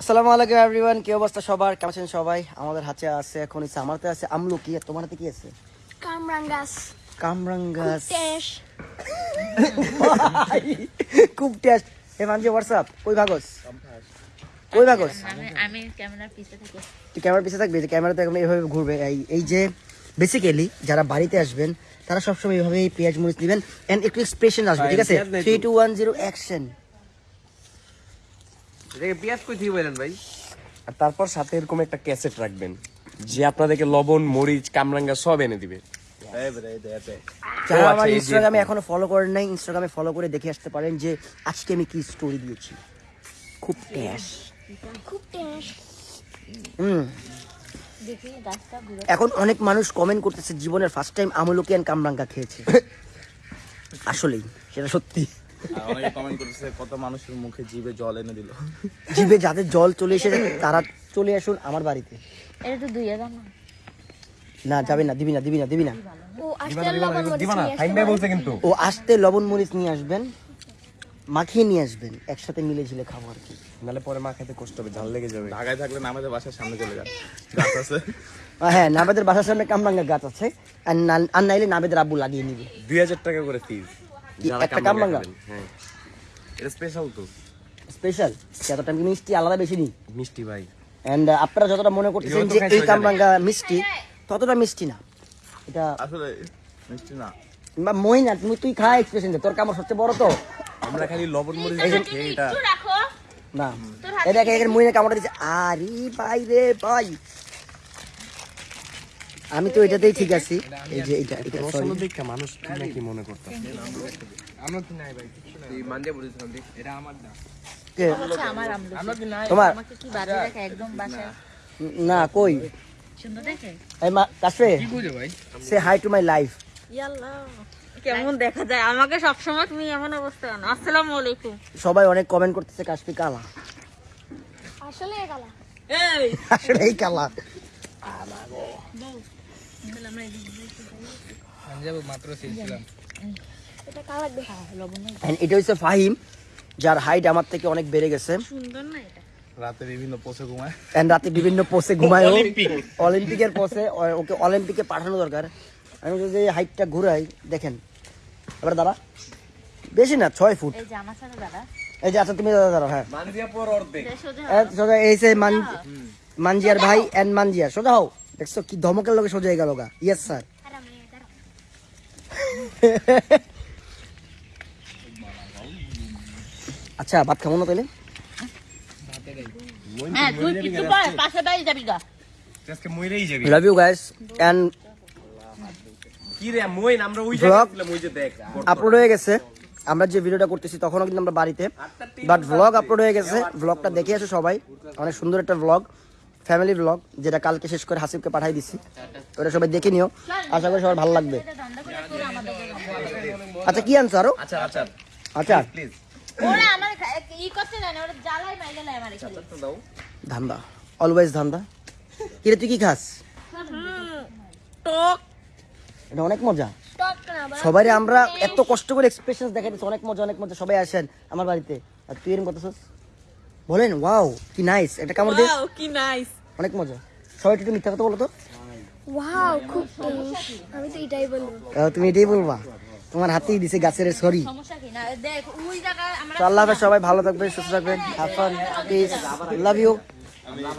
আসসালামু আলাইকুম এভরিওয়ান কি অবস্থা সবার? কেমন আছেন সবাই? আমাদের হাতে আছে এখন হচ্ছে আমার হাতে আছে আমলকি। আর তোমার হাতে কি আছে? Kamrangas. কামরাঙ্গাস। Tesh. খুব টেস্ট হে মানজি হোয়াটসঅ্যাপ কই ভাগস? কই ভাগস? আমি আমি ক্যামেরার পিছে থেকে। তুই ক্যামেরার পিছে থাকবি যে ক্যামেরাতে এখন এইভাবে ঘুরবে। এই এই যে বেসিক্যালি যারা বাড়িতে আসবেন তারা সবসময় এইভাবে এই পেঁয়াজ মরিচ নেবেন এন্ড একটু এক্সপ্রেশন আসবে ঠিক আছে? Three two one zero action এটাকে পেঁয়াজ কই থেকে বলেন ভাই? আর তারপর সাথে এরকম একটা ক্যাসেট রাখবেন যে আপনাদেরকে লবণ মরিচ কামরাঙ্গা সব এনে দিবে। যারা আচ্ছা, আমার ইনস্টাগ্রামে এখনও ফলো করেন নাই ইনস্টাগ্রামে ফলো করে দেখে আসতে পারেন যে আজকে আমি কি স্টোরি দিয়েছি। খুব ট্যাশ. হুম। গাছটা ঘুরে এখন অনেক মানুষ কমেন্ট করতেছে জীবনের ফার্স্ট টাইম আমলকি অ্যান্ড কামরাঙ্গা খেয়েছে। আসলেই সেটা সত্যি। অনেকে কমেন্ট করতেছে কত মানুষের মুখে জিভে জল এনে দিল। জিভে যাদের জল চলে এসেছে তারা চলে আসুন আমার বাড়িতে। এটা তো না। না যাবে না দিবি না দিবি না দিবি না। ও আসতে পারে। কিন্তু। ও আসতে লবণ মরিচ নিয়ে আসবেন মাখিয়ে নিয়ে আসবেন একসাথে মিলে ঝিলে খাব আর কি। নালে পরে মা খেতে কষ্ট হবে ঝাল লেগে যাবে। ঢাকায় থাকলে না আমাদের বাসার সামনে চলে যান। গাছ আছে। হ্যাঁ নাবেদের বাসার সামনে কামরাঙ্গা গাছ আছে। আর আর নাইলে নাবেদের আব্বু লাগিয়ে নিবে। দুই হাজার টাকা করে কি, একটা কামরাঙ্গা? হ্যাঁ এটা স্পেশাল তো স্পেশাল এতটা মিষ্টি আলাদা বেশি নেই মিষ্টি ভাই এন্ড আপনারা যতটা মনে করতেছেন যে এই কামরাঙ্গা মিষ্টি ততটা মিষ্টি না এটা আসলে মিষ্টি না বা মই না তুমি তুই খা এক্সপ্রেশন তোর কামড় সবচেয়ে বড় তো আমরা খালি লবণ মরিচ খেয়ে এটা রাখো না এটা এখানে মইনে কামড় দিচ্ছে আরে ভাই রে ভাই আমি তো এটাতেই ঠিক আছি। এই যে এটা এটা রস sorry। হলো দেখা মানুষ কি না কি মনে করতাম কে? হচ্ছে আমার আমলকি। তোমার? আমাকে কি বাজে দেখে একদম বাসায়? না কই? সুন্দর দেখে? এই মা কাশফে সে হাই টু মাই লাইফ ইয়াল্লাহ কেমন দেখা যায়? আমাকে সবসময় তুমি এমন অবস্থা আনো। আসসালামু আলাইকুম। সবাই অনেক কমেন্ট করতেছে কাশফি কালা। আসলে কালা। এই আসলে এই কালা। এটা And এটা হচ্ছে ফাহিম যার হাইট আমার থেকে অনেক বেড়ে গেছে। সুন্দর না এটা রাতে বিভিন্ন পোষে ঘুমায়। এন্ড রাতে বিভিন্ন পোসে ঘুমায় ও। অলিম্পিকের পোসে ওকে অলিম্পিকে পাঠানো দরকার। আমি যদি হাইটটা ঘুরাই দেখেন। এবার দাঁড়া। বেশি না ছয় ফুট। এই যে দাদা আচ্ছা তুমি দাদা দাঁড়াও হ্যাঁ। মানজিয়া পর অর্ধেক। সোজা এই যে মানজিয়ার ভাই এন্ড মানজিয়ার সোজা হও। দেখছ কি ধমকের লোকে সোজা হয়ে গেল গা। ইয়েস স্যার আচ্ছা ভাত খাব না তাহলে হ্যাঁ love you guys and upload হয়ে গেছে। আমরা যে ভিডিওটা করতেছি তখনও কিন্তু আমরা বাড়িতে। বাট ভ্লগ আপলোড হয়ে গেছে। ভ্লগটা দেখে আসো সবাই। অনেক সুন্দর একটা ভ্লগ ফ্যামিলি ভ্লগ যেটা কালকে শেষ করে হাসিবকে পাঠাই দিছি। ওটা সবাই দেখে নিও। আশা করি সবার ভালো লাগবে। আচ্ছা কি আনছো আরও? আচ্ছা আচ্ছা আচ্ছা ধান্দা। অলওয়েজ ধান্দা। কিরে তুই কি খাস? টক। এটা অনেক মজা। টক না বা সবাই আমরা এত কষ্ট করে এক্সপ্রেশন দেখাই অনেক মজা অনেক মজা। সবাই আসেন আমার বাড়িতে। আর তুই এরকম করতেছিস? বলেন ওয়াও কি নাইস এটা কামড় দিয়ে? ওয়াও কি নাইস অনেক মজা। সবাই একটু মিথ্যা কথা বলো তো। ওয়াও খুব আমি তো এটাই বলব। তুমি এটাই বলবা। তোমার হাতেই দিছে গাছের সরি সমস্যা কি? না দেখ ওই জায়গা আমরা আল্লাহ সবাই ভালো থাকবে সুস্থ থাকবেন have fun peace love you